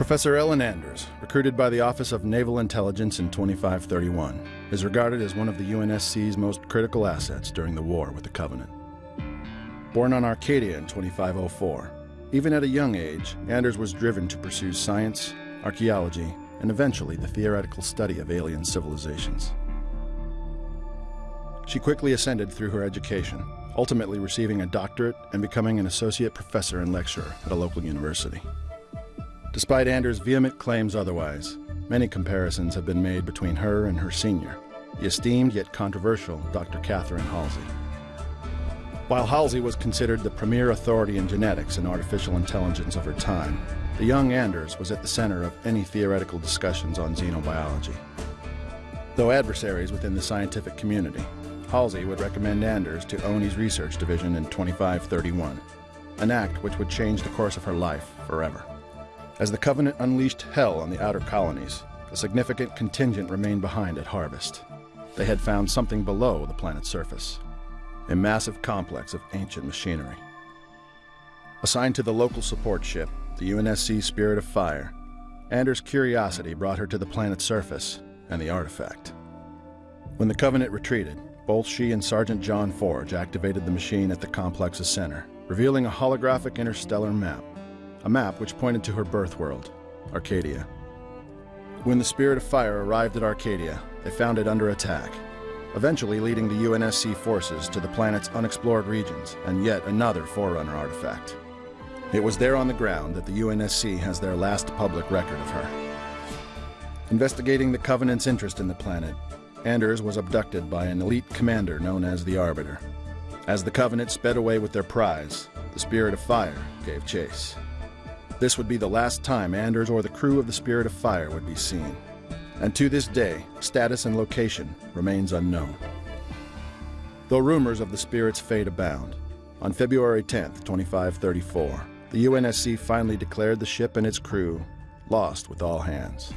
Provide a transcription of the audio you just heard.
Professor Ellen Anders, recruited by the Office of Naval Intelligence in 2531, is regarded as one of the UNSC's most critical assets during the war with the Covenant. Born on Arcadia in 2504, even at a young age, Anders was driven to pursue science, archaeology, and eventually the theoretical study of alien civilizations. She quickly ascended through her education, ultimately receiving a doctorate and becoming an associate professor and lecturer at a local university. Despite Anders' vehement claims otherwise, many comparisons have been made between her and her senior, the esteemed yet controversial Dr. Catherine Halsey. While Halsey was considered the premier authority in genetics and artificial intelligence of her time, the young Anders was at the center of any theoretical discussions on xenobiology. Though adversaries within the scientific community, Halsey would recommend Anders to ONI's research division in 2531, an act which would change the course of her life forever. As the Covenant unleashed hell on the outer colonies, a significant contingent remained behind at Harvest. They had found something below the planet's surface, a massive complex of ancient machinery. Assigned to the local support ship, the UNSC Spirit of Fire, Anders' curiosity brought her to the planet's surface and the artifact. When the Covenant retreated, both she and Sergeant John Forge activated the machine at the complex's center, revealing a holographic interstellar map, a map which pointed to her birth world, Arcadia. When the Spirit of Fire arrived at Arcadia, they found it under attack, eventually leading the UNSC forces to the planet's unexplored regions and yet another Forerunner artifact. It was there on the ground that the UNSC has their last public record of her. Investigating the Covenant's interest in the planet, Anders was abducted by an elite commander known as the Arbiter. As the Covenant sped away with their prize, the Spirit of Fire gave chase. This would be the last time Anders or the crew of the Spirit of Fire would be seen and to this day, status and location remains unknown. Though rumors of the spirit's fate abound, on February 10, 2534, the UNSC finally declared the ship and its crew lost with all hands.